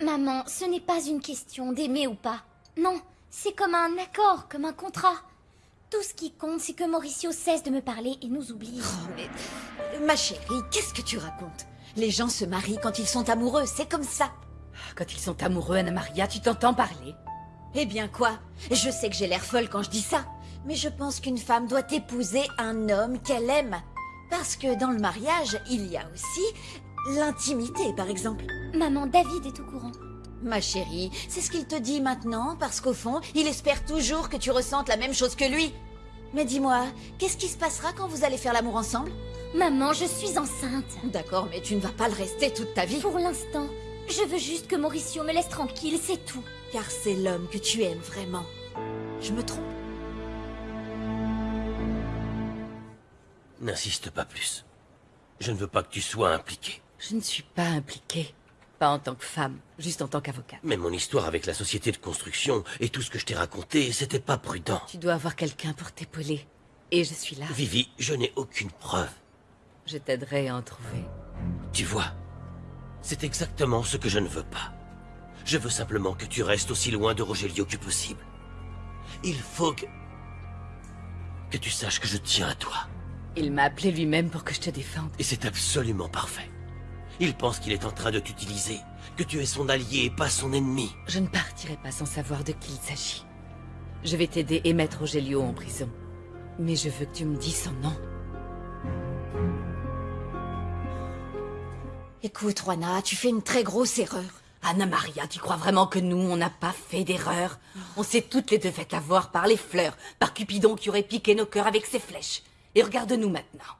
Maman, ce n'est pas une question d'aimer ou pas. Non, c'est comme un accord, comme un contrat. Tout ce qui compte, c'est que Mauricio cesse de me parler et nous oublie. Oh, mais... Ma chérie, qu'est-ce que tu racontes? Les gens se marient quand ils sont amoureux, c'est comme ça. Quand ils sont amoureux, Anna Maria, tu t'entends parler Eh bien quoi? Je sais que j'ai l'air folle quand je dis ça, mais je pense qu'une femme doit épouser un homme qu'elle aime. Parce que dans le mariage, il y a aussi l'intimité, par exemple. Maman, David est au courant. Ma chérie, c'est ce qu'il te dit maintenant, parce qu'au fond, il espère toujours que tu ressentes la même chose que lui. Mais dis-moi, qu'est-ce qui se passera quand vous allez faire l'amour ensemble? Maman, je suis enceinte. D'accord, mais tu ne vas pas le rester toute ta vie. Pour l'instant, je veux juste que Mauricio me laisse tranquille, c'est tout. Car c'est l'homme que tu aimes vraiment. Je me trompe N'insiste pas plus. Je ne veux pas que tu sois impliqué. Je ne suis pas impliquée. Pas en tant que femme, juste en tant qu'avocate. Mais mon histoire avec la société de construction et tout ce que je t'ai raconté, c'était pas prudent. Tu dois avoir quelqu'un pour t'épauler. Et je suis là. Vivi, je n'ai aucune preuve. Je t'aiderai à en trouver. Tu vois, c'est exactement ce que je ne veux pas. Je veux simplement que tu restes aussi loin de Rogelio que possible. Il faut que... que tu saches que je tiens à toi. Il m'a appelé lui-même pour que je te défende. Et c'est absolument parfait. Il pense qu'il est en train de t'utiliser, que tu es son allié et pas son ennemi. Je ne partirai pas sans savoir de qui il s'agit. Je vais t'aider et mettre Rogelio en prison. Mais je veux que tu me dises son nom. Écoute, Juana, tu fais une très grosse erreur. Anna Maria, tu crois vraiment que nous, on n'a pas fait d'erreur? On s'est toutes les deux fait avoir par les fleurs, par Cupidon qui aurait piqué nos cœurs avec ses flèches. Et regarde-nous maintenant.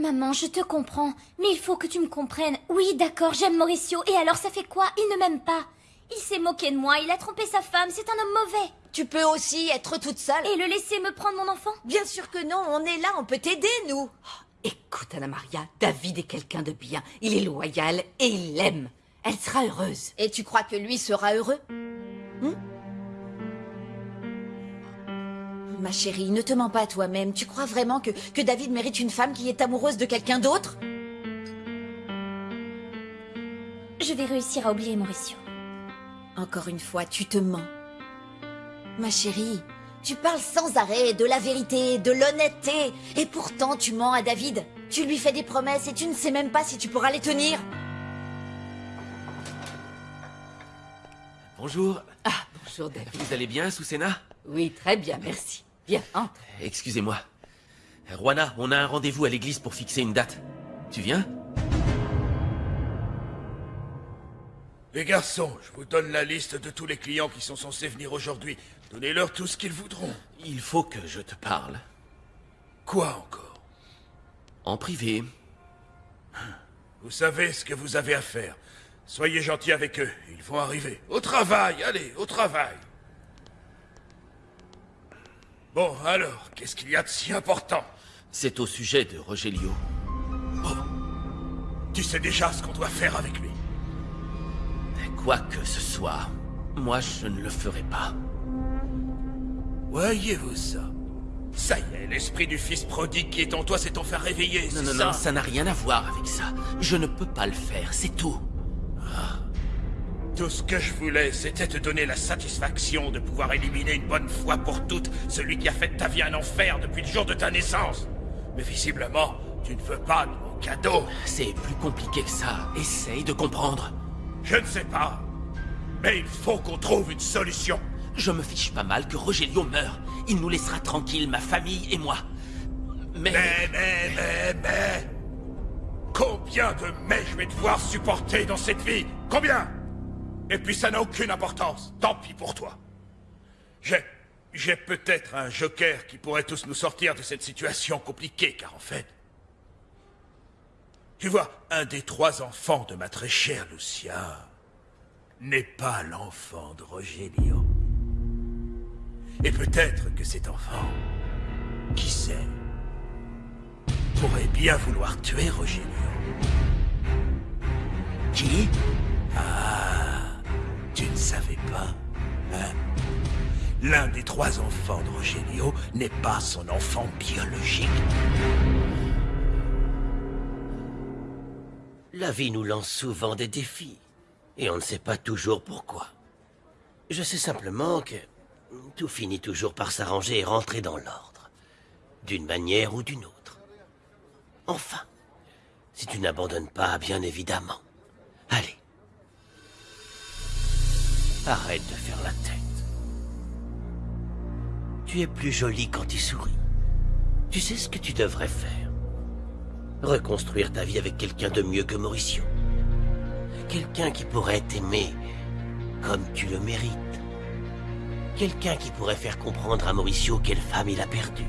Maman, je te comprends, mais il faut que tu me comprennes. Oui, d'accord, j'aime Mauricio, et alors ça fait quoi? Il ne m'aime pas. Il s'est moqué de moi, il a trompé sa femme, c'est un homme mauvais. Tu peux aussi être toute seule. Et le laisser me prendre mon enfant? Bien sûr que non, on est là, on peut t'aider, nous. Oh, écoute, Anna Maria, David est quelqu'un de bien. Il est loyal et il l'aime. Elle sera heureuse. Et tu crois que lui sera heureux? Hmm? Ma chérie, ne te mens pas toi-même. Tu crois vraiment que, que David mérite une femme qui est amoureuse de quelqu'un d'autre? Je vais réussir à oublier Mauricio. Encore une fois, tu te mens. Ma chérie, tu parles sans arrêt de la vérité, de l'honnêteté, et pourtant tu mens à David. Tu lui fais des promesses et tu ne sais même pas si tu pourras les tenir. Bonjour. Ah, bonjour David. Vous allez bien, Soussena Oui, très bien, merci. Viens, entre. Excusez-moi. Juana, on a un rendez-vous à l'église pour fixer une date. Tu viens? Les garçons, je vous donne la liste de tous les clients qui sont censés venir aujourd'hui. Donnez-leur tout ce qu'ils voudront. Il faut que je te parle. Quoi encore? En privé. Vous savez ce que vous avez à faire. Soyez gentils avec eux, ils vont arriver. Au travail, allez, au travail. Bon, alors, qu'est-ce qu'il y a de si important? C'est au sujet de Rogelio. Oh Tu sais déjà ce qu'on doit faire avec lui Quoi que ce soit, moi je ne le ferai pas. Voyez-vous ça? Ça y est, l'esprit du fils prodigue qui est en toi s'est enfin réveillé, Non, non, ça? non, ça n'a rien à voir avec ça. Je ne peux pas le faire, c'est tout. Tout ce que je voulais, c'était te donner la satisfaction de pouvoir éliminer une bonne fois pour toutes celui qui a fait de ta vie un enfer depuis le jour de ta naissance. Mais visiblement, tu ne veux pas de mon cadeau. C'est plus compliqué que ça. Essaye de comprendre. Je ne sais pas. Mais il faut qu'on trouve une solution. Je me fiche pas mal que Rogelio meure. Il nous laissera tranquilles, ma famille et moi. Mais... Mais, mais, mais, mais... Combien de mais je vais devoir supporter dans cette vie? Combien? Et puis ça n'a aucune importance. Tant pis pour toi. J'ai... J'ai peut-être un joker qui pourrait tous nous sortir de cette situation compliquée, car en fait... Tu vois, un des trois enfants de ma très chère Lucia n'est pas l'enfant de Rogelio. Et peut-être que cet enfant, qui sait, pourrait bien vouloir tuer Rogelio. Qui? Ah, tu ne savais pas, hein? L'un des trois enfants de Rogelio n'est pas son enfant biologique. La vie nous lance souvent des défis. Et on ne sait pas toujours pourquoi. Je sais simplement que tout finit toujours par s'arranger et rentrer dans l'ordre. D'une manière ou d'une autre. Enfin, si tu n'abandonnes pas, bien évidemment. Allez. Arrête de faire la tête. Tu es plus jolie quand tu souris. Tu sais ce que tu devrais faire Reconstruire ta vie avec quelqu'un de mieux que Mauricio. Quelqu'un qui pourrait t'aimer comme tu le mérites. Quelqu'un qui pourrait faire comprendre à Mauricio quelle femme il a perdue.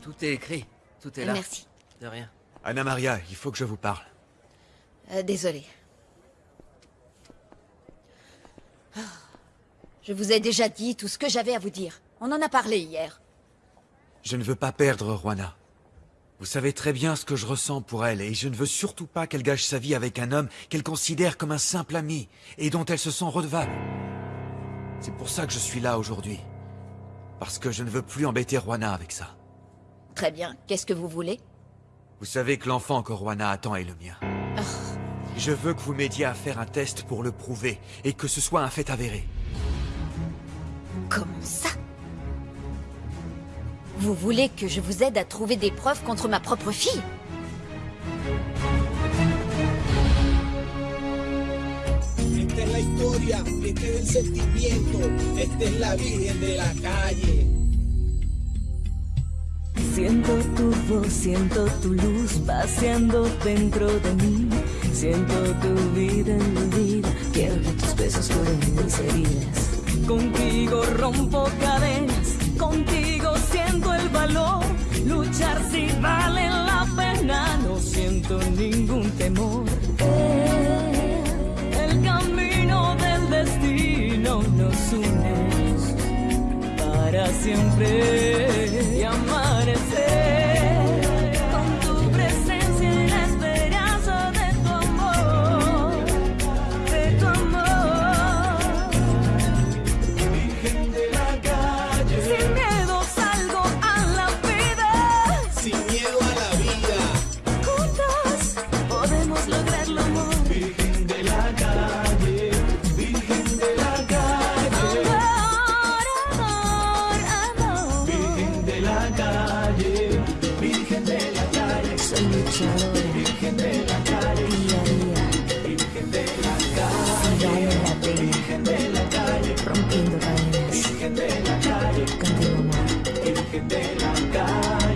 Tout est écrit. Tout est là. Merci. De rien. Anna Maria, il faut que je vous parle. Euh, désolée. Ah. Je vous ai déjà dit tout ce que j'avais à vous dire. On en a parlé hier. Je ne veux pas perdre Juana. Vous savez très bien ce que je ressens pour elle, et je ne veux surtout pas qu'elle gâche sa vie avec un homme qu'elle considère comme un simple ami, et dont elle se sent redevable. C'est pour ça que je suis là aujourd'hui. Parce que je ne veux plus embêter Juana avec ça. Très bien. Qu'est-ce que vous voulez? Vous savez que l'enfant que Juana attend est le mien. Je veux que vous m'aidiez à faire un test pour le prouver, et que ce soit un fait avéré. Comment ça? Vous voulez que je vous aide à trouver des preuves contre ma propre fille? Esta es la historia, este es el sentimiento, esta es la Virgen de la calle. Siento tu voz, siento tu luz paseando dentro de mí. Siento tu vida en mi vida. Quiero que tus besos curen mis heridas. Contigo rompo cadenas, contigo siento el valor. Luchar si vale la pena, no siento ningún temor. Eh, El camino del destino nos une para siempre amanecer Virgen de la calle.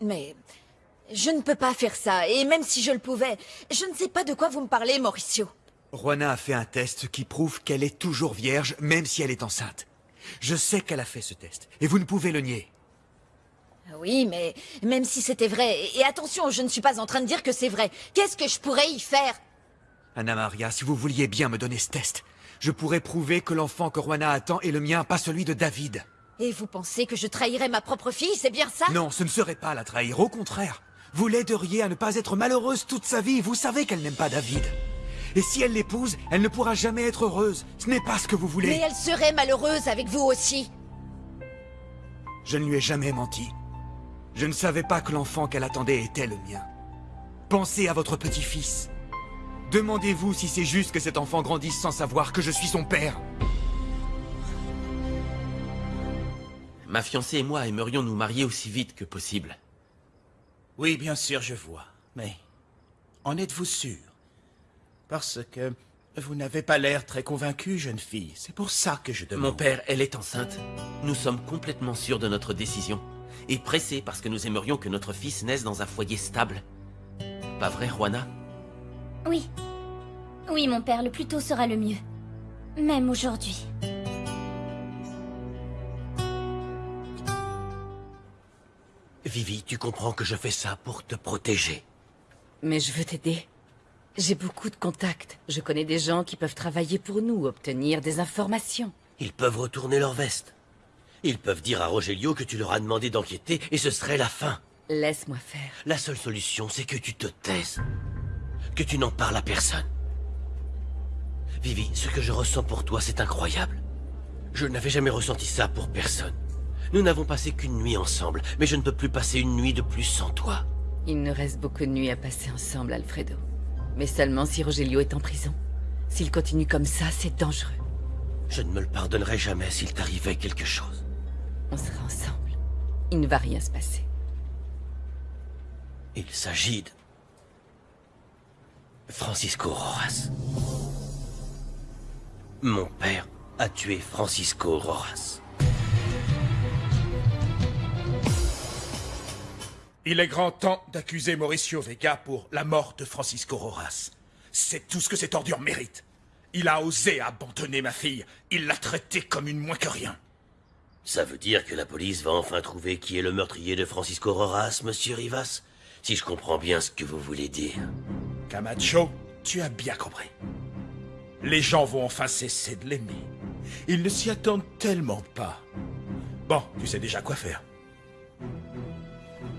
Mais je ne peux pas faire ça, et même si je le pouvais, je ne sais pas de quoi vous me parlez, Mauricio. Juana a fait un test qui prouve qu'elle est toujours vierge, même si elle est enceinte. Je sais qu'elle a fait ce test, et vous ne pouvez le nier. Oui, mais même si c'était vrai, et attention, je ne suis pas en train de dire que c'est vrai, qu'est-ce que je pourrais y faire? Anna Maria, si vous vouliez bien me donner ce test, je pourrais prouver que l'enfant que Juana attend est le mien, pas celui de David. Et vous pensez que je trahirais ma propre fille, c'est bien ça? Non, ce ne serait pas la trahir, au contraire. Vous l'aideriez à ne pas être malheureuse toute sa vie, vous savez qu'elle n'aime pas David. Et si elle l'épouse, elle ne pourra jamais être heureuse. Ce n'est pas ce que vous voulez. Mais elle serait malheureuse avec vous aussi. Je ne lui ai jamais menti. Je ne savais pas que l'enfant qu'elle attendait était le mien. Pensez à votre petit-fils. Demandez-vous si c'est juste que cet enfant grandisse sans savoir que je suis son père. Ma fiancée et moi aimerions nous marier aussi vite que possible. Oui, bien sûr, je vois. Mais en êtes-vous sûr? Parce que vous n'avez pas l'air très convaincue, jeune fille. C'est pour ça que je demande. Mon père, elle est enceinte. Nous sommes complètement sûrs de notre décision. Et pressés parce que nous aimerions que notre fils naisse dans un foyer stable. Pas vrai, Juana? Oui. Oui, mon père, le plus tôt sera le mieux. Même aujourd'hui. Vivi, tu comprends que je fais ça pour te protéger. Mais je veux t'aider. J'ai beaucoup de contacts. Je connais des gens qui peuvent travailler pour nous, obtenir des informations. Ils peuvent retourner leur veste. Ils peuvent dire à Rogelio que tu leur as demandé d'enquêter et ce serait la fin. Laisse-moi faire. La seule solution, c'est que tu te taises. Que tu n'en parles à personne. Vivi, ce que je ressens pour toi, c'est incroyable. Je n'avais jamais ressenti ça pour personne. Nous n'avons passé qu'une nuit ensemble, mais je ne peux plus passer une nuit de plus sans toi. Il nous reste beaucoup de nuits à passer ensemble, Alfredo. Mais seulement si Rogelio est en prison. S'il continue comme ça, c'est dangereux. Je ne me le pardonnerai jamais s'il t'arrivait quelque chose. On sera ensemble. Il ne va rien se passer. Il s'agit de... Francisco Rojas. Mon père a tué Francisco Rojas. Il est grand temps d'accuser Mauricio Vega pour la mort de Francisco Rojas. C'est tout ce que cette ordure mérite. Il a osé abandonner ma fille. Il l'a traitée comme une moins que rien. Ça veut dire que la police va enfin trouver qui est le meurtrier de Francisco Rojas, monsieur Rivas? Si je comprends bien ce que vous voulez dire. Camacho, tu as bien compris. Les gens vont enfin cesser de l'aimer. Ils ne s'y attendent tellement pas. Bon, tu sais déjà quoi faire.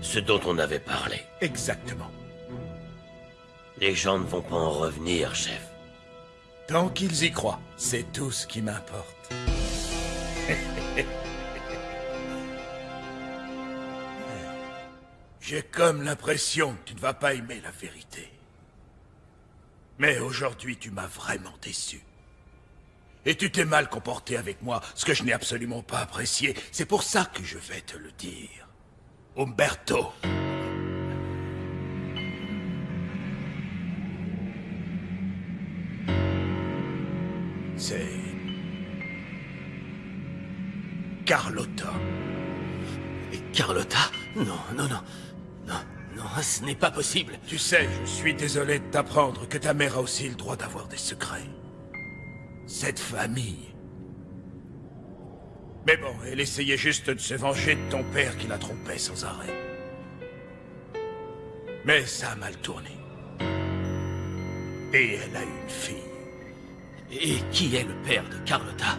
Ce dont on avait parlé. Exactement. Les gens ne vont pas en revenir, chef. Tant qu'ils y croient, c'est tout ce qui m'importe. J'ai comme l'impression que tu ne vas pas aimer la vérité. Mais aujourd'hui, tu m'as vraiment déçu. Et tu t'es mal comporté avec moi, ce que je n'ai absolument pas apprécié. C'est pour ça que je vais te le dire. Umberto. C'est... Carlotta. Et Carlotta? Non, non, non. Non, ce n'est pas possible. Tu sais, je suis désolé de t'apprendre que ta mère a aussi le droit d'avoir des secrets. Cette famille. Mais bon, elle essayait juste de se venger de ton père qui la trompait sans arrêt. Mais ça a mal tourné. Et elle a une fille. Et qui est le père de Carlotta?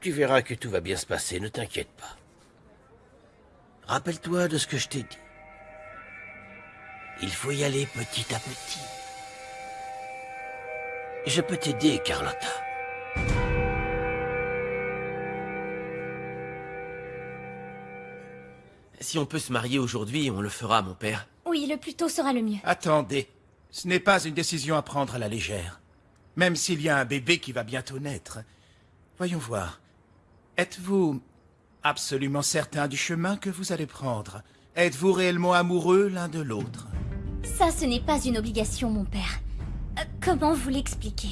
Tu verras que tout va bien se passer, ne t'inquiète pas. Rappelle-toi de ce que je t'ai dit. Il faut y aller petit à petit. Je peux t'aider, Carlotta. Si on peut se marier aujourd'hui, on le fera, mon père. Oui, le plus tôt sera le mieux. Attendez, ce n'est pas une décision à prendre à la légère. Même s'il y a un bébé qui va bientôt naître. Voyons voir. Êtes-vous absolument certain du chemin que vous allez prendre Êtes-vous réellement amoureux l'un de l'autre? Ça, ce n'est pas une obligation, mon père. Euh, comment vous l'expliquer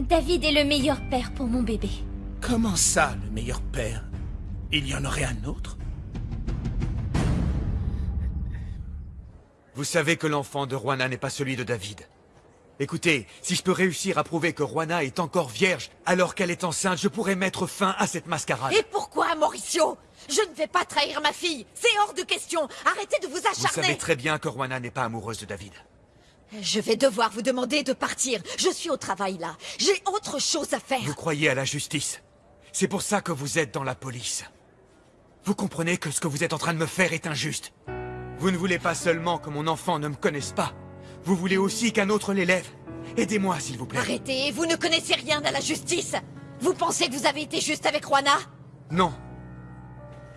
David est le meilleur père pour mon bébé. Comment ça, le meilleur père? Il y en aurait un autre? Vous savez que l'enfant de Juana n'est pas celui de David. Écoutez, si je peux réussir à prouver que Juana est encore vierge alors qu'elle est enceinte, je pourrais mettre fin à cette mascarade. Et pourquoi, Mauricio? Je ne vais pas trahir ma fille. C'est hors de question. Arrêtez de vous Vous acharner. savez très bien que Juana n'est pas amoureuse de David. Je vais devoir vous demander de partir. Je suis au travail là. J'ai autre chose à faire. Vous croyez à la justice? C'est pour ça que vous êtes dans la police. Vous comprenez que ce que vous êtes en train de me faire est injuste. Vous ne voulez pas seulement que mon enfant ne me connaisse pas. Vous voulez aussi qu'un autre l'élève. Aidez-moi, s'il vous plaît. Arrêtez, vous ne connaissez rien à la justice. Vous pensez que vous avez été juste avec Juana? Non.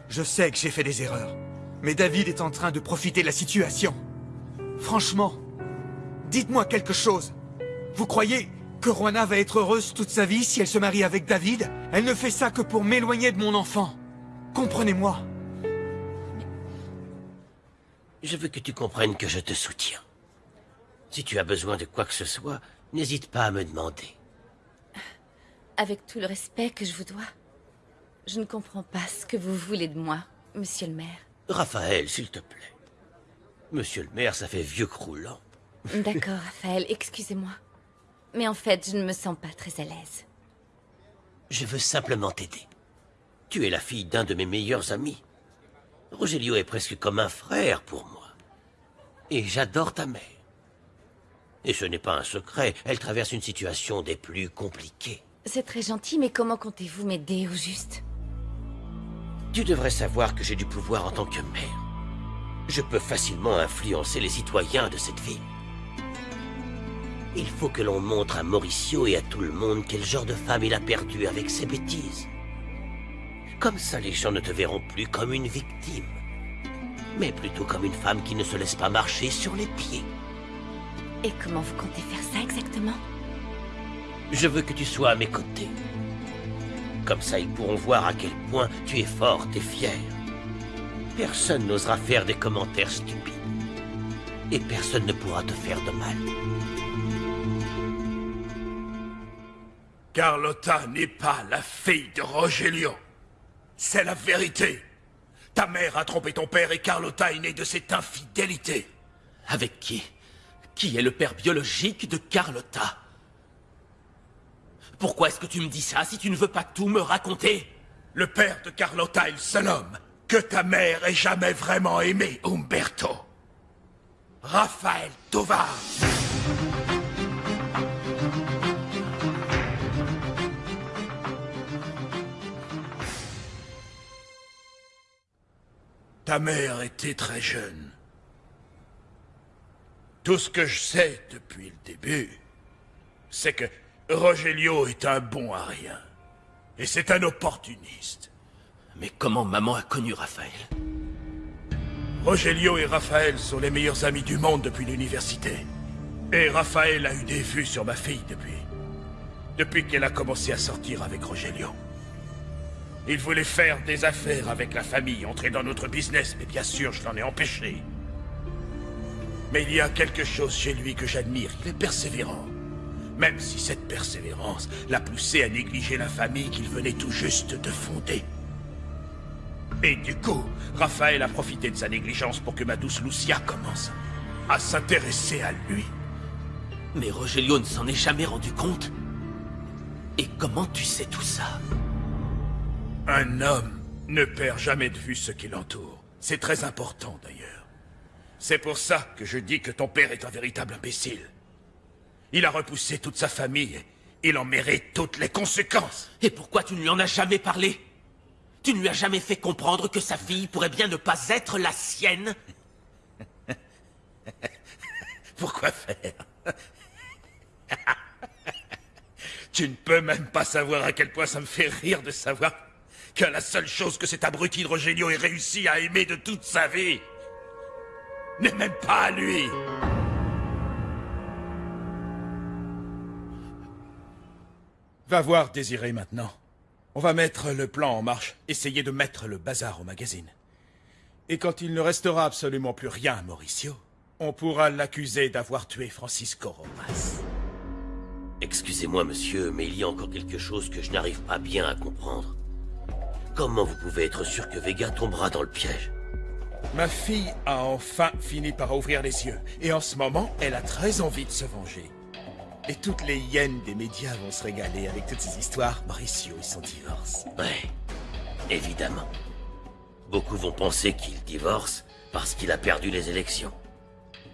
Je sais que j'ai fait des erreurs. Mais David est en train de profiter de la situation. Franchement, dites-moi quelque chose. Vous croyez que Juana va être heureuse toute sa vie si elle se marie avec David? Elle ne fait ça que pour m'éloigner de mon enfant. Comprenez-moi. Je veux que tu comprennes que je te soutiens. Si tu as besoin de quoi que ce soit, n'hésite pas à me demander. Avec tout le respect que je vous dois, je ne comprends pas ce que vous voulez de moi, monsieur le maire. Raphaël, s'il te plaît. Monsieur le maire, ça fait vieux croulant. D'accord, Raphaël, excusez-moi. Mais en fait, je ne me sens pas très à l'aise. Je veux simplement t'aider. Tu es la fille d'un de mes meilleurs amis. Rogelio est presque comme un frère pour moi. Et j'adore ta mère. Et ce n'est pas un secret, elle traverse une situation des plus compliquées. C'est très gentil, mais comment comptez-vous m'aider au juste? Tu devrais savoir que j'ai du pouvoir en tant que maire. Je peux facilement influencer les citoyens de cette ville. Il faut que l'on montre à Mauricio et à tout le monde quel genre de femme il a perdu avec ses bêtises. Comme ça, les gens ne te verront plus comme une victime, mais plutôt comme une femme qui ne se laisse pas marcher sur les pieds. Et comment vous comptez faire ça exactement? Je veux que tu sois à mes côtés. Comme ça, ils pourront voir à quel point tu es forte et fière. Personne n'osera faire des commentaires stupides. Et personne ne pourra te faire de mal. Carlotta n'est pas la fille de Rogelio. C'est la vérité. Ta mère a trompé ton père et Carlotta est née de cette infidélité. Avec qui? Qui est le père biologique de Carlotta? Pourquoi est-ce que tu me dis ça si tu ne veux pas tout me raconter? Le père de Carlotta est le seul homme que ta mère ait jamais vraiment aimé, Umberto. Raphaël Tovar. Ta mère était très jeune. Tout ce que je sais depuis le début, c'est que Rogelio est un bon à rien. Et c'est un opportuniste. Mais comment maman a connu Raphaël? Rogelio et Raphaël sont les meilleurs amis du monde depuis l'université. Et Raphaël a eu des vues sur ma fille depuis. Depuis qu'elle a commencé à sortir avec Rogelio. Il voulait faire des affaires avec la famille, entrer dans notre business, mais bien sûr, je l'en ai empêché. Mais il y a quelque chose chez lui que j'admire, il est persévérant. Même si cette persévérance l'a poussé à négliger la famille qu'il venait tout juste de fonder. Et du coup, Raphaël a profité de sa négligence pour que ma douce Lucia commence à s'intéresser à lui. Mais Rogelio ne s'en est jamais rendu compte Et comment tu sais tout ça? Un homme ne perd jamais de vue ce qui l'entoure. C'est très important d'ailleurs. C'est pour ça que je dis que ton père est un véritable imbécile. Il a repoussé toute sa famille et il en mérite toutes les conséquences. Et pourquoi tu ne lui en as jamais parlé? Tu ne lui as jamais fait comprendre que sa fille pourrait bien ne pas être la sienne? Pourquoi faire? Tu ne peux même pas savoir à quel point ça me fait rire de savoir que la seule chose que cet abruti de Rogelio ait réussi à aimer de toute sa vie n'est même pas à lui. Va voir Désiré maintenant. On va mettre le plan en marche, essayer de mettre le bazar au magazine. Et quand il ne restera absolument plus rien à Mauricio, on pourra l'accuser d'avoir tué Francisco Romas. Excusez-moi, monsieur, mais il y a encore quelque chose que je n'arrive pas bien à comprendre. Comment vous pouvez être sûr que Vega tombera dans le piège? Ma fille a enfin fini par ouvrir les yeux, et en ce moment, elle a très envie de se venger. Et toutes les hyènes des médias vont se régaler avec toutes ces histoires. Mauricio et son divorce. Ouais, évidemment. Beaucoup vont penser qu'il divorce parce qu'il a perdu les élections.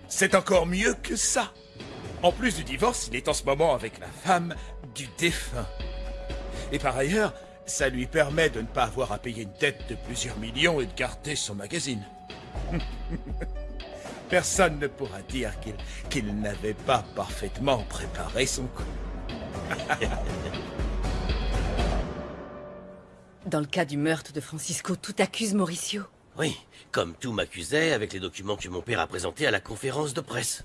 C'est encore mieux que ça. En plus du divorce, il est en ce moment avec la femme du défunt. Et par ailleurs, ça lui permet de ne pas avoir à payer une dette de plusieurs millions et de garder son magazine. Personne ne pourra dire qu'il n'avait pas parfaitement préparé son coup. Dans le cas du meurtre de Francisco, tout accuse Mauricio. Oui, comme tout m'accusait avec les documents que mon père a présentés à la conférence de presse.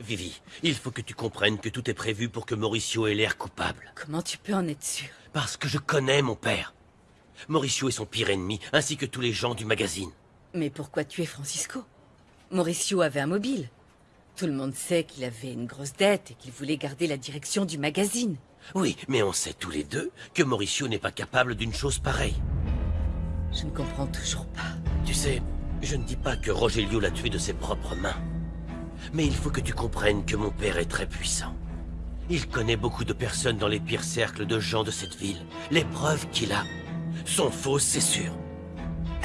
Vivi, il faut que tu comprennes que tout est prévu pour que Mauricio ait l'air coupable. Comment tu peux en être sûr? Parce que je connais mon père. Mauricio est son pire ennemi, ainsi que tous les gens du magazine. Mais pourquoi tuer Francisco? Mauricio avait un mobile. Tout le monde sait qu'il avait une grosse dette et qu'il voulait garder la direction du magazine. Oui, mais on sait tous les deux que Mauricio n'est pas capable d'une chose pareille. Je ne comprends toujours pas. Tu sais, je ne dis pas que Rogelio l'a tué de ses propres mains. Mais il faut que tu comprennes que mon père est très puissant. Il connaît beaucoup de personnes dans les pires cercles de gens de cette ville. Les preuves qu'il a sont fausses, c'est sûr.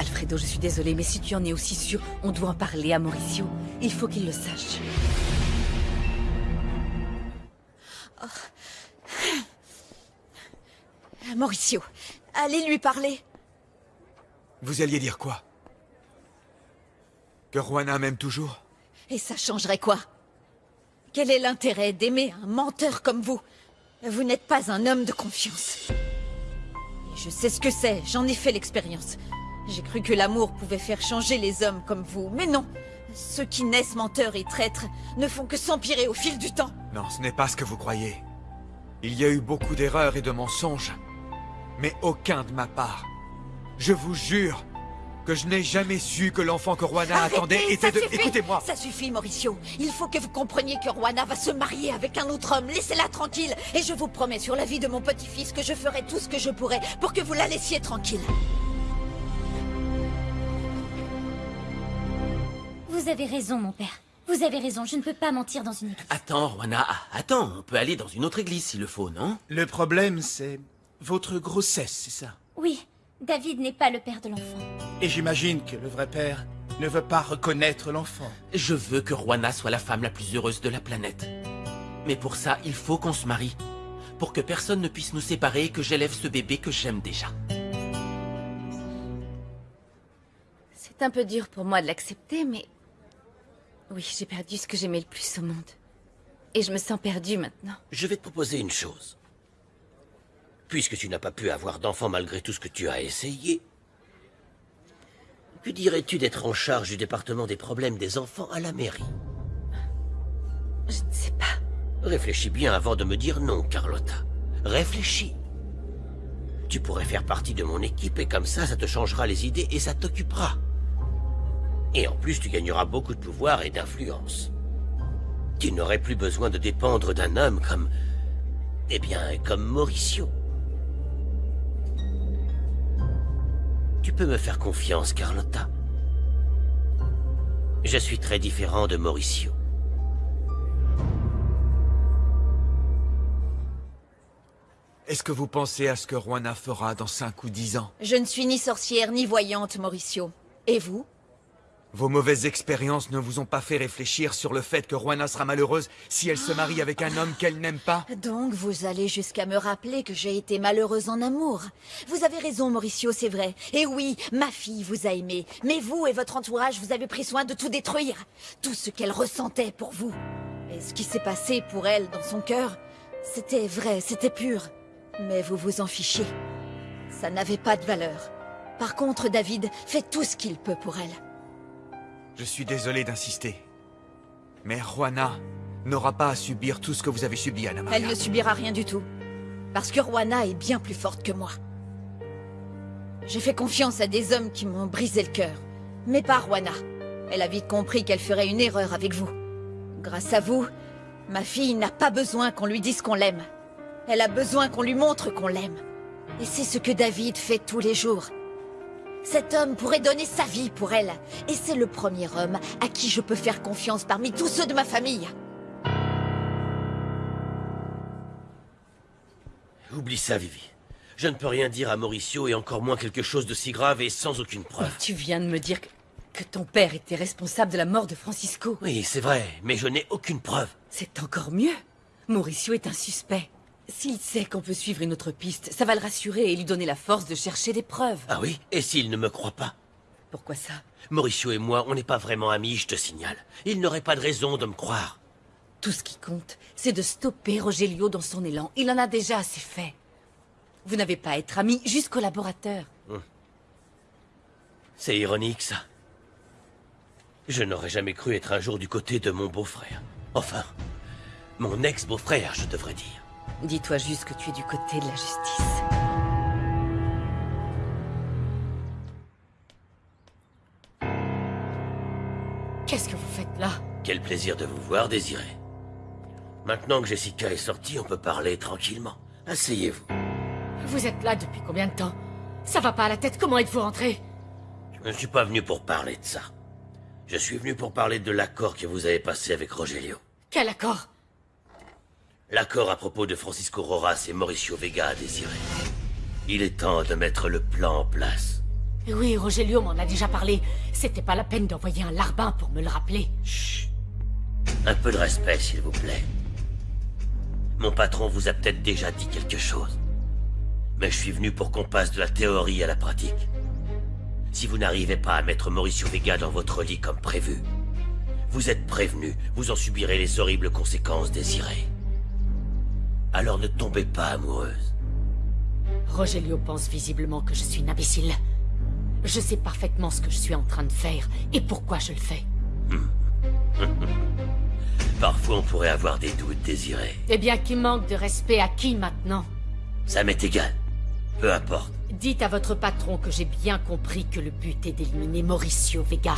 Alfredo, je suis désolée, mais si tu en es aussi sûr, on doit en parler à Mauricio. Il faut qu'il le sache. Mauricio, allez lui parler. Vous alliez dire quoi? Que Juana m'aime toujours? Et ça changerait quoi? Quel est l'intérêt d'aimer un menteur comme vous? Vous n'êtes pas un homme de confiance. Et je sais ce que c'est, j'en ai fait l'expérience. J'ai cru que l'amour pouvait faire changer les hommes comme vous, mais non. Ceux qui naissent menteurs et traîtres ne font que s'empirer au fil du temps. Non, ce n'est pas ce que vous croyez. Il y a eu beaucoup d'erreurs et de mensonges, mais aucun de ma part. Je vous jure que je n'ai jamais su que l'enfant que Rwana Arrêtez, attendait était de... Écoutez-moi Ça suffit, Mauricio. Il faut que vous compreniez que Rwana va se marier avec un autre homme. Laissez-la tranquille. Et je vous promets sur la vie de mon petit-fils que je ferai tout ce que je pourrai pour que vous la laissiez tranquille. Vous avez raison, mon père. Vous avez raison, je ne peux pas mentir dans une église. Attends, Rwana, ah, attends, on peut aller dans une autre église s'il le faut, non? Le problème, c'est votre grossesse, c'est ça? Oui, David n'est pas le père de l'enfant. Et j'imagine que le vrai père ne veut pas reconnaître l'enfant. Je veux que Rwana soit la femme la plus heureuse de la planète. Mais pour ça, il faut qu'on se marie. Pour que personne ne puisse nous séparer et que j'élève ce bébé que j'aime déjà. C'est un peu dur pour moi de l'accepter, mais... Oui, j'ai perdu ce que j'aimais le plus au monde. Et je me sens perdue maintenant. Je vais te proposer une chose. Puisque tu n'as pas pu avoir d'enfant malgré tout ce que tu as essayé, que dirais-tu d'être en charge du département des problèmes des enfants à la mairie? Je ne sais pas. Réfléchis bien avant de me dire non, Carlotta. Réfléchis. Tu pourrais faire partie de mon équipe et comme ça, ça te changera les idées et ça t'occupera. Et en plus, tu gagneras beaucoup de pouvoir et d'influence. Tu n'aurais plus besoin de dépendre d'un homme comme... Eh bien, comme Mauricio. Tu peux me faire confiance, Carlotta. Je suis très différent de Mauricio. Est-ce que vous pensez à ce que Rwana fera dans cinq ou dix ans? Je ne suis ni sorcière ni voyante, Mauricio. Et vous? Vos mauvaises expériences ne vous ont pas fait réfléchir sur le fait que Rwana sera malheureuse si elle se marie avec un homme qu'elle n'aime pas Donc vous allez jusqu'à me rappeler que j'ai été malheureuse en amour. Vous avez raison, Mauricio, c'est vrai. Et oui, ma fille vous a aimé. Mais vous et votre entourage, vous avez pris soin de tout détruire. Tout ce qu'elle ressentait pour vous. Et ce qui s'est passé pour elle dans son cœur, c'était vrai, c'était pur. Mais vous vous en fichez. Ça n'avait pas de valeur. Par contre, David fait tout ce qu'il peut pour elle. Je suis désolé d'insister. Mais Rwana n'aura pas à subir tout ce que vous avez subi, Anna Maria. Elle ne subira rien du tout. Parce que Rwana est bien plus forte que moi. J'ai fait confiance à des hommes qui m'ont brisé le cœur. Mais pas Rwana. Elle a vite compris qu'elle ferait une erreur avec vous. Grâce à vous, ma fille n'a pas besoin qu'on lui dise qu'on l'aime. Elle a besoin qu'on lui montre qu'on l'aime. Et c'est ce que David fait tous les jours. Cet homme pourrait donner sa vie pour elle. Et c'est le premier homme à qui je peux faire confiance parmi tous ceux de ma famille. Oublie ça, Vivi. Je ne peux rien dire à Mauricio et encore moins quelque chose de si grave et sans aucune preuve. Tu viens de me dire que, que ton père était responsable de la mort de Francisco. Oui, c'est vrai, mais je n'ai aucune preuve. C'est encore mieux. Mauricio est un suspect. S'il sait qu'on peut suivre une autre piste, ça va le rassurer et lui donner la force de chercher des preuves. Ah oui Et s'il ne me croit pas? Pourquoi ça? Mauricio et moi, on n'est pas vraiment amis, je te signale. Il n'aurait pas de raison de me croire. Tout ce qui compte, c'est de stopper Rogelio dans son élan. Il en a déjà assez fait. Vous n'avez pas à être amis, juste collaborateurs. C'est ironique, ça. Je n'aurais jamais cru être un jour du côté de mon beau-frère. Enfin, mon ex-beau-frère, je devrais dire. Dis-toi juste que tu es du côté de la justice. Qu'est-ce que vous faites là? Quel plaisir de vous voir, Désiré. Maintenant que Jessica est sortie, on peut parler tranquillement. Asseyez-vous. Vous êtes là depuis combien de temps? Ça va pas à la tête, comment êtes-vous rentré? Je ne suis pas venu pour parler de ça. Je suis venu pour parler de l'accord que vous avez passé avec Rogelio. Quel accord? L'accord à propos de Francisco Roras et Mauricio Vega à Désiré. Il est temps de mettre le plan en place. Oui, Rogelio m'en a déjà parlé. C'était pas la peine d'envoyer un larbin pour me le rappeler. Chut. Un peu de respect, s'il vous plaît. Mon patron vous a peut-être déjà dit quelque chose. Mais je suis venu pour qu'on passe de la théorie à la pratique. Si vous n'arrivez pas à mettre Mauricio Vega dans votre lit comme prévu, Vous êtes prévenu, vous en subirez les horribles conséquences désirées. Alors ne tombez pas amoureuse. Rogelio pense visiblement que je suis une imbécile. Je sais parfaitement ce que je suis en train de faire et pourquoi je le fais. Parfois on pourrait avoir des doutes désirés. Eh bien, qui manque de respect à qui maintenant? Ça m'est égal. Peu importe. Dites à votre patron que j'ai bien compris que le but est d'éliminer Mauricio Vega.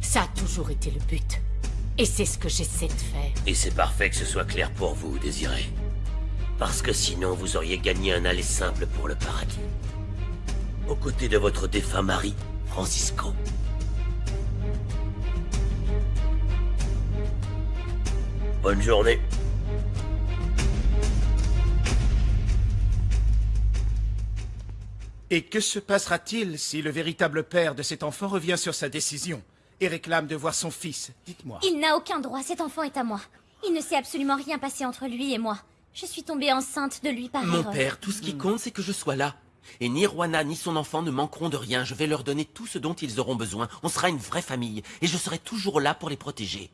Ça a toujours été le but. Et c'est ce que j'essaie de faire. Et c'est parfait que ce soit clair pour vous, Désiré. Parce que sinon, vous auriez gagné un aller simple pour le paradis. Aux côtés de votre défunt mari, Francisco. Bonne journée. Et que se passera-t-il si le véritable père de cet enfant revient sur sa décision et réclame de voir son fils? Dites-moi. Il n'a aucun droit, cet enfant est à moi. Il ne s'est absolument rien passé entre lui et moi. Je suis tombée enceinte de lui par Mon erreur. père, tout ce qui compte, c'est que je sois là. Et ni Rwana ni son enfant ne manqueront de rien. Je vais leur donner tout ce dont ils auront besoin. On sera une vraie famille. Et je serai toujours là pour les protéger.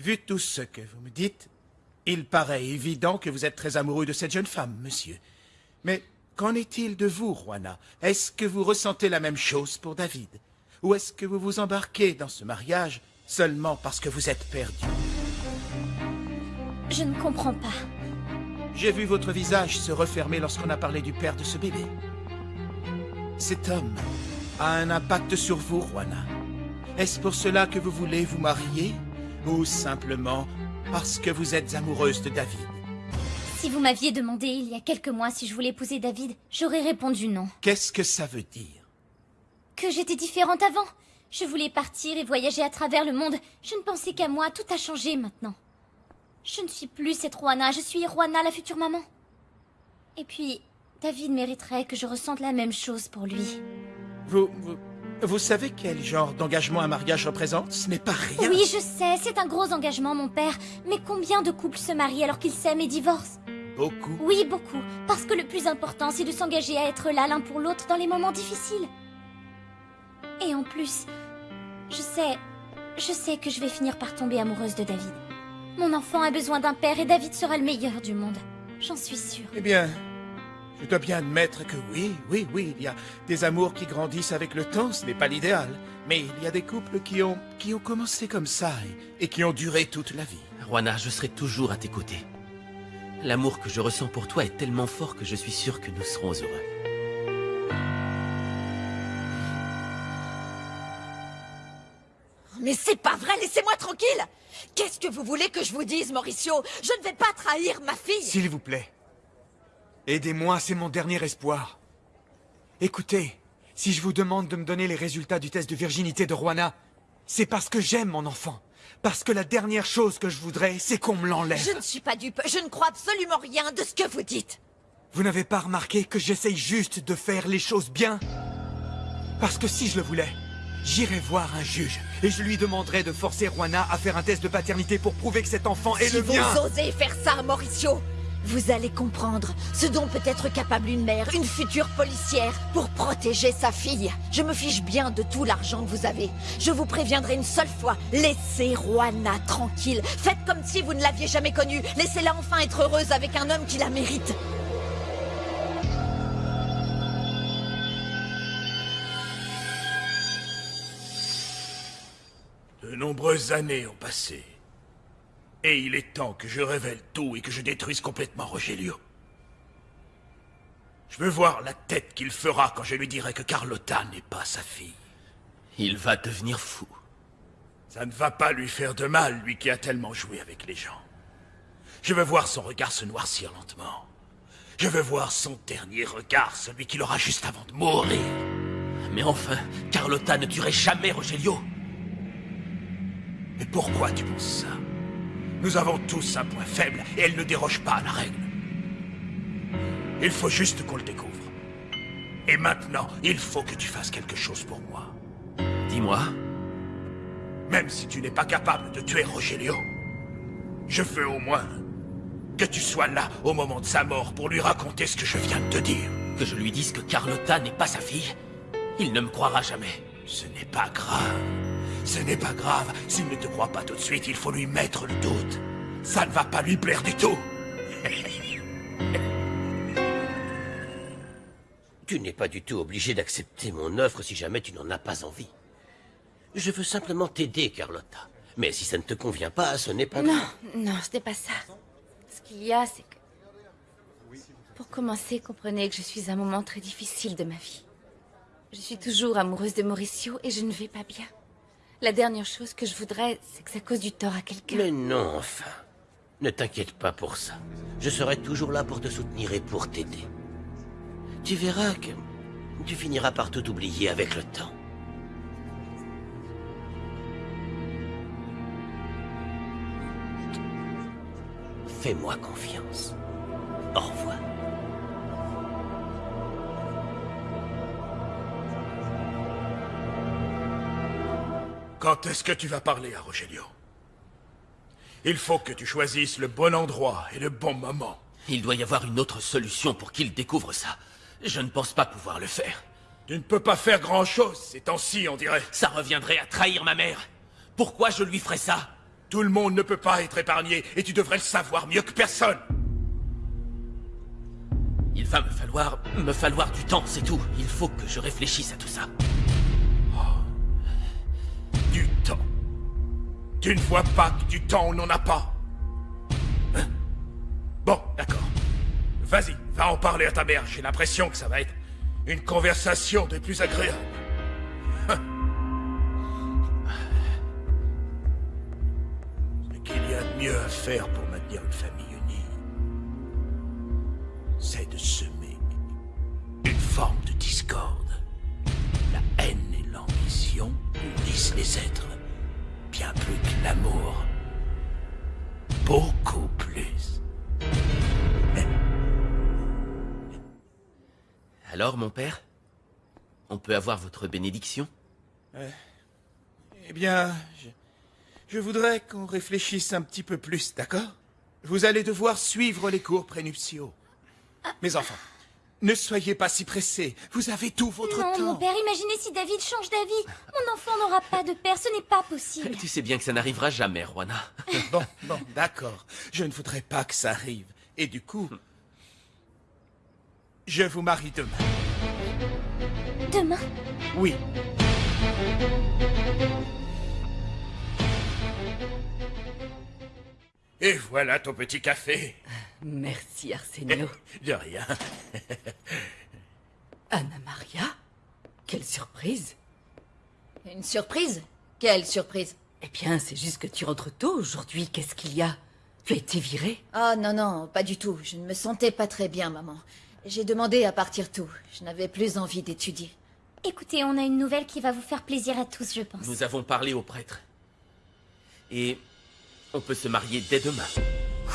Vu tout ce que vous me dites, il paraît évident que vous êtes très amoureux de cette jeune femme, monsieur. Mais qu'en est-il de vous, Juana? Est-ce que vous ressentez la même chose pour David? Ou est-ce que vous vous embarquez dans ce mariage seulement parce que vous êtes perdu? Je ne comprends pas. J'ai vu votre visage se refermer lorsqu'on a parlé du père de ce bébé. Cet homme a un impact sur vous, Juana. Est-ce pour cela que vous voulez vous marier Ou simplement parce que vous êtes amoureuse de David? Si vous m'aviez demandé il y a quelques mois si je voulais épouser David, j'aurais répondu non. Qu'est-ce que ça veut dire? Que j'étais différente avant. Je voulais partir et voyager à travers le monde. Je ne pensais qu'à moi, tout a changé maintenant. Je ne suis plus cette Juana, je suis Juana, la future maman. Et puis, David mériterait que je ressente la même chose pour lui. Vous, vous, vous savez quel genre d'engagement un mariage représente? Ce n'est pas rien. Oui, je sais, c'est un gros engagement, mon père. Mais combien de couples se marient alors qu'ils s'aiment et divorcent? Beaucoup. Oui, beaucoup. Parce que le plus important, c'est de s'engager à être là l'un pour l'autre dans les moments difficiles. Et en plus, je sais, je sais que je vais finir par tomber amoureuse de David. Mon enfant a besoin d'un père et David sera le meilleur du monde. J'en suis sûre. Eh bien, je dois bien admettre que oui, oui, oui, il y a des amours qui grandissent avec le temps, ce n'est pas l'idéal. Mais il y a des couples qui ont, qui ont commencé comme ça et, et qui ont duré toute la vie. Rwana, je serai toujours à tes côtés. L'amour que je ressens pour toi est tellement fort que je suis sûr que nous serons heureux. Mais c'est pas vrai, laissez-moi tranquille Qu'est-ce que vous voulez que je vous dise, Mauricio? Je ne vais pas trahir ma fille S'il vous plaît. Aidez-moi, c'est mon dernier espoir. Écoutez, si je vous demande de me donner les résultats du test de virginité de Juana, c'est parce que j'aime mon enfant. Parce que la dernière chose que je voudrais, c'est qu'on me l'enlève. Je ne suis pas dupe, je ne crois absolument rien de ce que vous dites Vous n'avez pas remarqué que j'essaye juste de faire les choses bien? Parce que si je le voulais, j'irais voir un juge et je lui demanderais de forcer Juana à faire un test de paternité pour prouver que cet enfant est Si le vous mien. osez faire ça, Mauricio vous allez comprendre ce dont peut être capable une mère, une future policière, pour protéger sa fille. Je me fiche bien de tout l'argent que vous avez. Je vous préviendrai une seule fois, laissez Juana tranquille. Faites comme si vous ne l'aviez jamais connue. Laissez-la enfin être heureuse avec un homme qui la mérite. Nombreuses années ont passé. Et il est temps que je révèle tout et que je détruise complètement Rogelio. Je veux voir la tête qu'il fera quand je lui dirai que Carlotta n'est pas sa fille. Il va devenir fou. Ça ne va pas lui faire de mal, lui qui a tellement joué avec les gens. Je veux voir son regard se noircir lentement. Je veux voir son dernier regard, celui qu'il aura juste avant de mourir. Mais enfin, Carlotta ne tuerait jamais Rogelio. Mais pourquoi tu penses ça? Nous avons tous un point faible et elle ne déroge pas à la règle. Il faut juste qu'on le découvre. Et maintenant, il faut que tu fasses quelque chose pour moi. Dis-moi. Même si tu n'es pas capable de tuer Rogelio, je veux au moins que tu sois là au moment de sa mort pour lui raconter ce que je viens de te dire. Que je lui dise que Carlotta n'est pas sa fille Il ne me croira jamais. Ce n'est pas grave. Ce n'est pas grave. S'il ne te croit pas tout de suite, il faut lui mettre le doute. Ça ne va pas lui plaire du tout. Tu n'es pas du tout obligé d'accepter mon offre si jamais tu n'en as pas envie. Je veux simplement t'aider, Carlotta. Mais si ça ne te convient pas, ce n'est pas Non, grave. non, ce n'est pas ça. Ce qu'il y a, c'est que... Pour commencer, comprenez que je suis à un moment très difficile de ma vie. Je suis toujours amoureuse de Mauricio et je ne vais pas bien. La dernière chose que je voudrais, c'est que ça cause du tort à quelqu'un. Mais non, enfin. Ne t'inquiète pas pour ça. Je serai toujours là pour te soutenir et pour t'aider. Tu verras que tu finiras par tout oublier avec le temps. Fais-moi confiance. Au revoir. Quand est-ce que tu vas parler à Rogelio? Il faut que tu choisisses le bon endroit et le bon moment. Il doit y avoir une autre solution pour qu'il découvre ça. Je ne pense pas pouvoir le faire. Tu ne peux pas faire grand-chose ces temps-ci, on dirait. Ça reviendrait à trahir ma mère. Pourquoi je lui ferais ça? Tout le monde ne peut pas être épargné, et tu devrais le savoir mieux que personne. Il va me falloir... me falloir du temps, c'est tout. Il faut que je réfléchisse à tout ça. Tu ne vois pas que du temps on n'en a pas. Hein? Bon, d'accord. Vas-y, va en parler à ta mère. J'ai l'impression que ça va être une conversation des plus agréables. Hein? Ce qu'il y a de mieux à faire pour maintenir une famille unie, c'est de semer une forme de discorde. La haine et l'ambition unissent les êtres. Bien plus que l'amour. Beaucoup plus. Alors, mon père On peut avoir votre bénédiction? Eh bien, je, je voudrais qu'on réfléchisse un petit peu plus, d'accord? Vous allez devoir suivre les cours prénuptiaux. Mes enfants, ne soyez pas si pressés. Vous avez tout votre Non, temps. mon père, imaginez si David change d'avis. Mon enfant n'aura pas de père, ce n'est pas possible. Tu sais bien que ça n'arrivera jamais, Juana. Bon, bon, d'accord. Je ne voudrais pas que ça arrive. Et du coup, je vous marie demain. Demain? Oui. Et voilà ton petit café. Merci, Arsenio. De rien. Anna Maria Quelle surprise Une surprise? Quelle surprise? Eh bien, c'est juste que tu rentres tôt aujourd'hui. Qu'est-ce qu'il y a? Tu as été virée? Oh non, non, pas du tout. Je ne me sentais pas très bien, maman. J'ai demandé à partir tôt. Je n'avais plus envie d'étudier. Écoutez, on a une nouvelle qui va vous faire plaisir à tous, je pense. Nous avons parlé au prêtre. Et on peut se marier dès demain.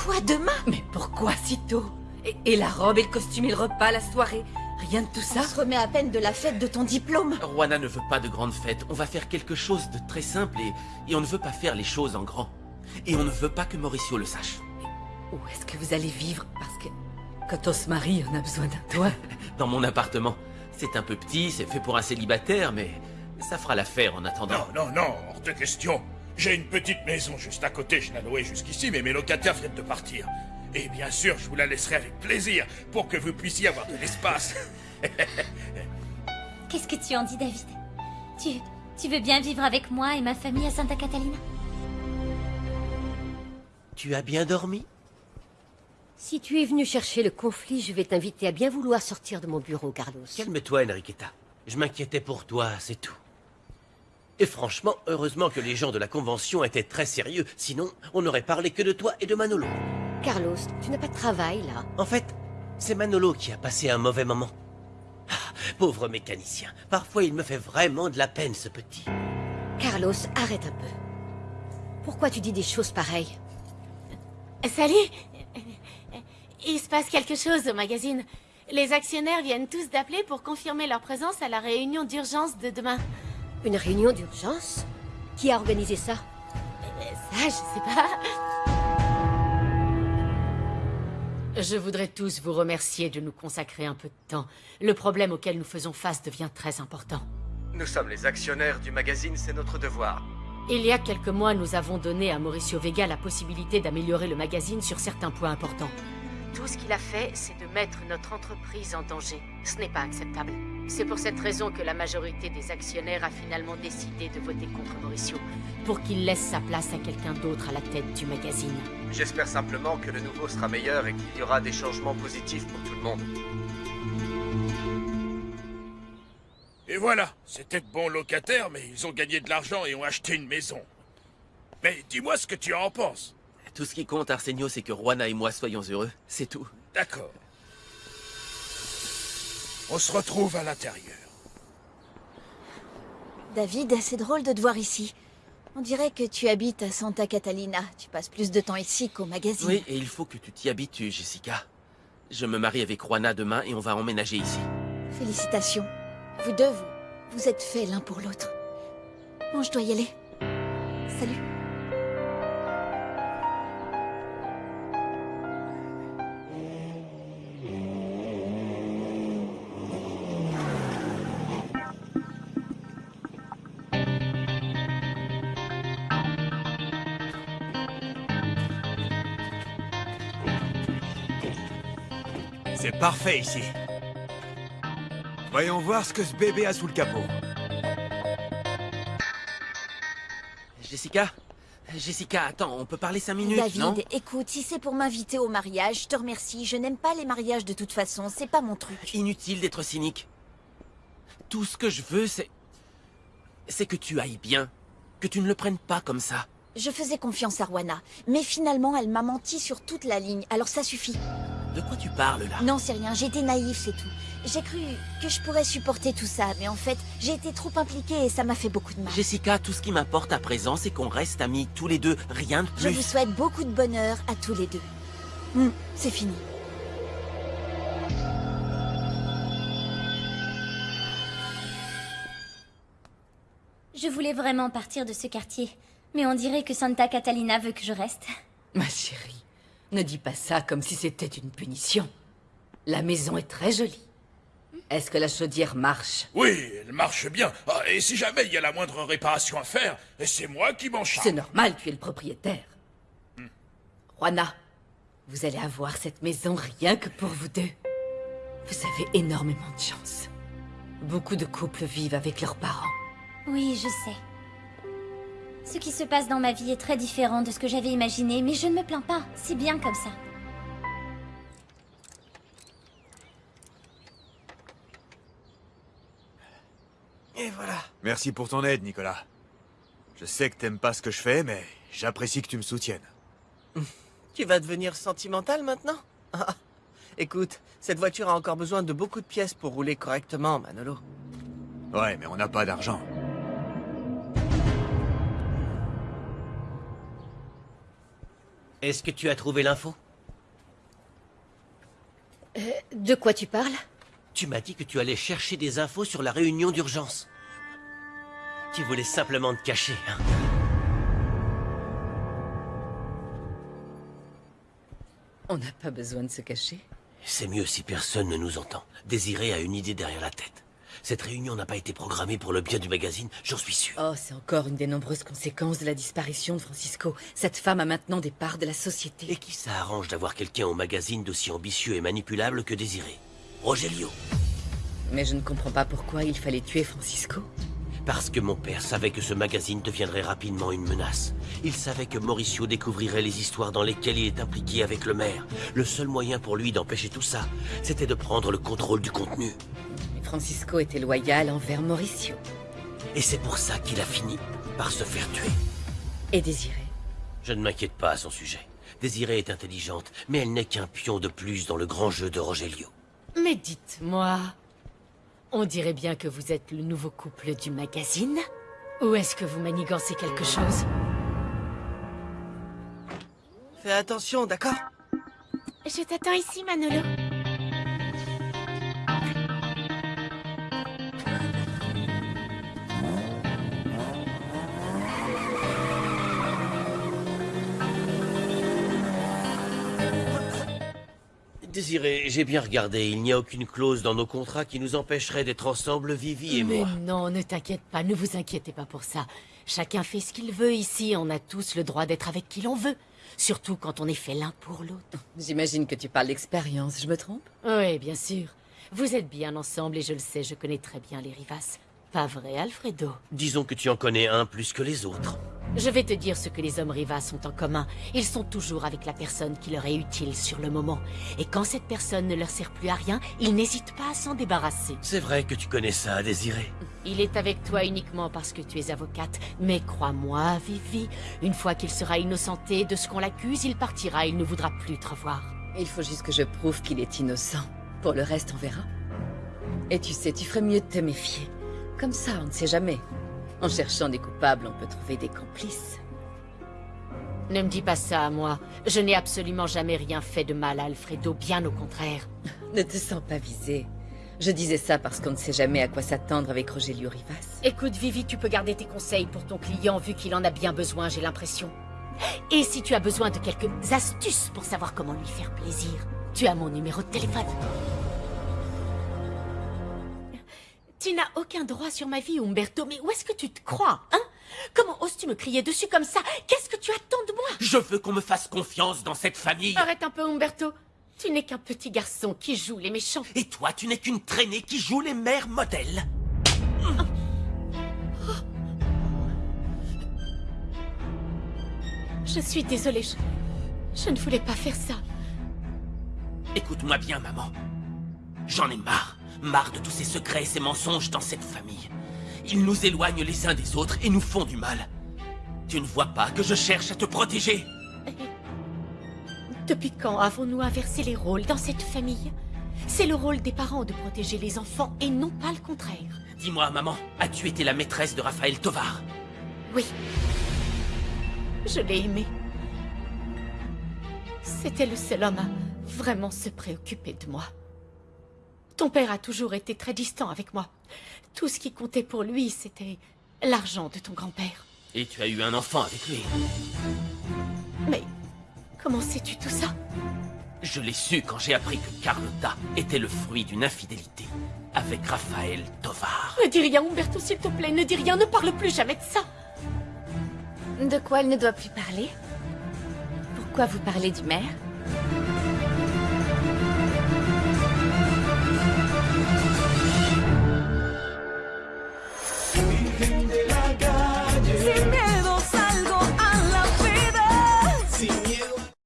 Quoi, demain? Mais pourquoi si tôt? Et, et la robe et le costume et le repas, la soirée Rien de tout ça? On se remet à peine de la fête de ton diplôme. Juana ne veut pas de grandes fêtes. On va faire quelque chose de très simple et, et on ne veut pas faire les choses en grand. Et on ne veut pas que Mauricio le sache. Où est-ce que vous allez vivre? Parce que quand on se marie, on a besoin d'un toit. Dans mon appartement. C'est un peu petit, c'est fait pour un célibataire, mais ça fera l'affaire en attendant. Non, non, non, hors de question. J'ai une petite maison juste à côté, je l'ai louée jusqu'ici, mais mes locataires viennent de partir. Et bien sûr, je vous la laisserai avec plaisir, pour que vous puissiez avoir de l'espace. Qu'est-ce que tu en dis, David? Tu, tu veux bien vivre avec moi et ma famille à Santa Catalina? Tu as bien dormi? Si tu es venu chercher le conflit, je vais t'inviter à bien vouloir sortir de mon bureau, Carlos. Calme-toi, Enriqueta. Je m'inquiétais pour toi, c'est tout. Et franchement, heureusement que les gens de la Convention étaient très sérieux, sinon on n'aurait parlé que de toi et de Manolo. Carlos, tu n'as pas de travail, là En fait, c'est Manolo qui a passé un mauvais moment. Ah, pauvre mécanicien, parfois il me fait vraiment de la peine, ce petit. Carlos, arrête un peu. Pourquoi tu dis des choses pareilles? Salut Il se passe quelque chose au magazine. Les actionnaires viennent tous d'appeler pour confirmer leur présence à la réunion d'urgence de demain. Une réunion d'urgence? Qui a organisé ça? Ça, je sais pas. Je voudrais tous vous remercier de nous consacrer un peu de temps. Le problème auquel nous faisons face devient très important. Nous sommes les actionnaires du magazine, c'est notre devoir. Il y a quelques mois, nous avons donné à Mauricio Vega la possibilité d'améliorer le magazine sur certains points importants. Tout ce qu'il a fait, c'est de mettre notre entreprise en danger. Ce n'est pas acceptable. C'est pour cette raison que la majorité des actionnaires a finalement décidé de voter contre Mauricio, pour qu'il laisse sa place à quelqu'un d'autre à la tête du magazine. J'espère simplement que le nouveau sera meilleur et qu'il y aura des changements positifs pour tout le monde. Et voilà, c'était de bons locataires, mais ils ont gagné de l'argent et ont acheté une maison. Mais dis-moi ce que tu en penses. Tout ce qui compte, Arsenio, c'est que Juana et moi soyons heureux. C'est tout. D'accord. On se retrouve à l'intérieur. David, c'est drôle de te voir ici. On dirait que tu habites à Santa Catalina. Tu passes plus de temps ici qu'au magazine. Oui, et il faut que tu t'y habitues, Jessica. Je me marie avec Juana demain et on va emménager ici. Félicitations. Vous deux, vous, vous êtes faits l'un pour l'autre. Bon, je dois y aller. Salut. C'est parfait ici. Voyons voir ce que ce bébé a sous le capot. Jessica? Jessica, attends, on peut parler cinq minutes, David, non? écoute, si c'est pour m'inviter au mariage, je te remercie. Je n'aime pas les mariages de toute façon, c'est pas mon truc. Inutile d'être cynique. Tout ce que je veux, c'est... C'est que tu ailles bien. Que tu ne le prennes pas comme ça. Je faisais confiance à Rwana, mais finalement elle m'a menti sur toute la ligne, alors ça suffit. De quoi tu parles, là Non, c'est rien, j'étais naïf, c'est tout. J'ai cru que je pourrais supporter tout ça, mais en fait, j'ai été trop impliquée et ça m'a fait beaucoup de mal. Jessica, tout ce qui m'importe à présent, c'est qu'on reste amis tous les deux, rien de Je plus. vous souhaite beaucoup de bonheur à tous les deux. Hmm, c'est fini. Je voulais vraiment partir de ce quartier, mais on dirait que Santa Catalina veut que je reste. Ma chérie, ne dis pas ça comme si c'était une punition. La maison est très jolie. Est-ce que la chaudière marche? Oui, elle marche bien. Ah, et si jamais il y a la moindre réparation à faire, c'est moi qui m'en charge. C'est normal, tu es le propriétaire. Juana, vous allez avoir cette maison rien que pour vous deux. Vous avez énormément de chance. Beaucoup de couples vivent avec leurs parents. Oui, je sais. Ce qui se passe dans ma vie est très différent de ce que j'avais imaginé, mais je ne me plains pas. C'est bien comme ça. Et voilà. Merci pour ton aide, Nicolas. Je sais que t'aimes pas ce que je fais, mais j'apprécie que tu me soutiennes. Tu vas devenir sentimental maintenant? Ah, Écoute, cette voiture a encore besoin de beaucoup de pièces pour rouler correctement, Manolo. Ouais, mais on n'a pas d'argent. Est-ce que tu as trouvé l'info Euh, de quoi tu parles? Tu m'as dit que tu allais chercher des infos sur la réunion d'urgence. Tu voulais simplement te cacher, hein? On n'a pas besoin de se cacher. C'est mieux si personne ne nous entend. Désiré a une idée derrière la tête. Cette réunion n'a pas été programmée pour le bien du magazine, j'en suis sûr. Oh, c'est encore une des nombreuses conséquences de la disparition de Francisco. Cette femme a maintenant des parts de la société. Et qui ça arrange d'avoir quelqu'un au magazine d'aussi ambitieux et manipulable que Désiré? Rogelio. Mais je ne comprends pas pourquoi il fallait tuer Francisco. Parce que mon père savait que ce magazine deviendrait rapidement une menace. Il savait que Mauricio découvrirait les histoires dans lesquelles il est impliqué avec le maire. Le seul moyen pour lui d'empêcher tout ça, c'était de prendre le contrôle du contenu. Francisco était loyal envers Mauricio. Et c'est pour ça qu'il a fini par se faire tuer. Et Désiré Je ne m'inquiète pas à son sujet. Désirée est intelligente, mais elle n'est qu'un pion de plus dans le grand jeu de Rogelio. Mais dites-moi, on dirait bien que vous êtes le nouveau couple du magazine Ou est-ce que vous manigancez quelque chose? Fais attention, d'accord? Je t'attends ici, Manolo. Désiré, j'ai bien regardé, il n'y a aucune clause dans nos contrats qui nous empêcherait d'être ensemble, Vivi et Mais moi. non, ne t'inquiète pas, ne vous inquiétez pas pour ça. Chacun fait ce qu'il veut ici, on a tous le droit d'être avec qui l'on veut. Surtout quand on est fait l'un pour l'autre. J'imagine que tu parles d'expérience, je me trompe? Oui, bien sûr. Vous êtes bien ensemble et je le sais, je connais très bien les Rivas. Pas vrai, Alfredo? Disons que tu en connais un plus que les autres. Je vais te dire ce que les hommes Rivas ont en commun. Ils sont toujours avec la personne qui leur est utile sur le moment. Et quand cette personne ne leur sert plus à rien, ils n'hésitent pas à s'en débarrasser. C'est vrai que tu connais ça à désirer. Il est avec toi uniquement parce que tu es avocate. Mais crois-moi, Vivi, une fois qu'il sera innocenté de ce qu'on l'accuse, il partira, il ne voudra plus te revoir. Il faut juste que je prouve qu'il est innocent. Pour le reste, on verra. Et tu sais, tu ferais mieux de te méfier. Comme ça, on ne sait jamais. En cherchant des coupables, on peut trouver des complices. Ne me dis pas ça à moi. Je n'ai absolument jamais rien fait de mal à Alfredo, bien au contraire. Ne te sens pas visé. Je disais ça parce qu'on ne sait jamais à quoi s'attendre avec Rogelio Rivas. Écoute, Vivi, tu peux garder tes conseils pour ton client vu qu'il en a bien besoin, j'ai l'impression. Et si tu as besoin de quelques astuces pour savoir comment lui faire plaisir, tu as mon numéro de téléphone. Tu n'as aucun droit sur ma vie, Umberto, mais où est-ce que tu te crois, hein? Comment oses-tu me crier dessus comme ça? Qu'est-ce que tu attends de moi? Je veux qu'on me fasse confiance dans cette famille. Arrête un peu, Umberto. Tu n'es qu'un petit garçon qui joue les méchants. Et toi, tu n'es qu'une traînée qui joue les mères modèles. Je suis désolée, je... je ne voulais pas faire ça. Écoute-moi bien, maman. J'en ai marre. Marre de tous ces secrets et ces mensonges dans cette famille. Ils nous éloignent les uns des autres et nous font du mal. Tu ne vois pas que je cherche à te protéger Depuis quand avons-nous inversé les rôles dans cette famille? C'est le rôle des parents de protéger les enfants et non pas le contraire. Dis-moi, maman, as-tu été la maîtresse de Raphaël Tovar Oui. Je l'ai aimé. C'était le seul homme à vraiment se préoccuper de moi. Ton père a toujours été très distant avec moi. Tout ce qui comptait pour lui, c'était l'argent de ton grand-père. Et tu as eu un enfant avec lui Mais comment sais-tu tout ça? Je l'ai su quand j'ai appris que Carlotta était le fruit d'une infidélité avec Raphaël Tovar. Ne dis rien, Umberto, s'il te plaît, ne dis rien, ne parle plus jamais de ça. De quoi elle ne doit plus parler? Pourquoi vous parlez du maire?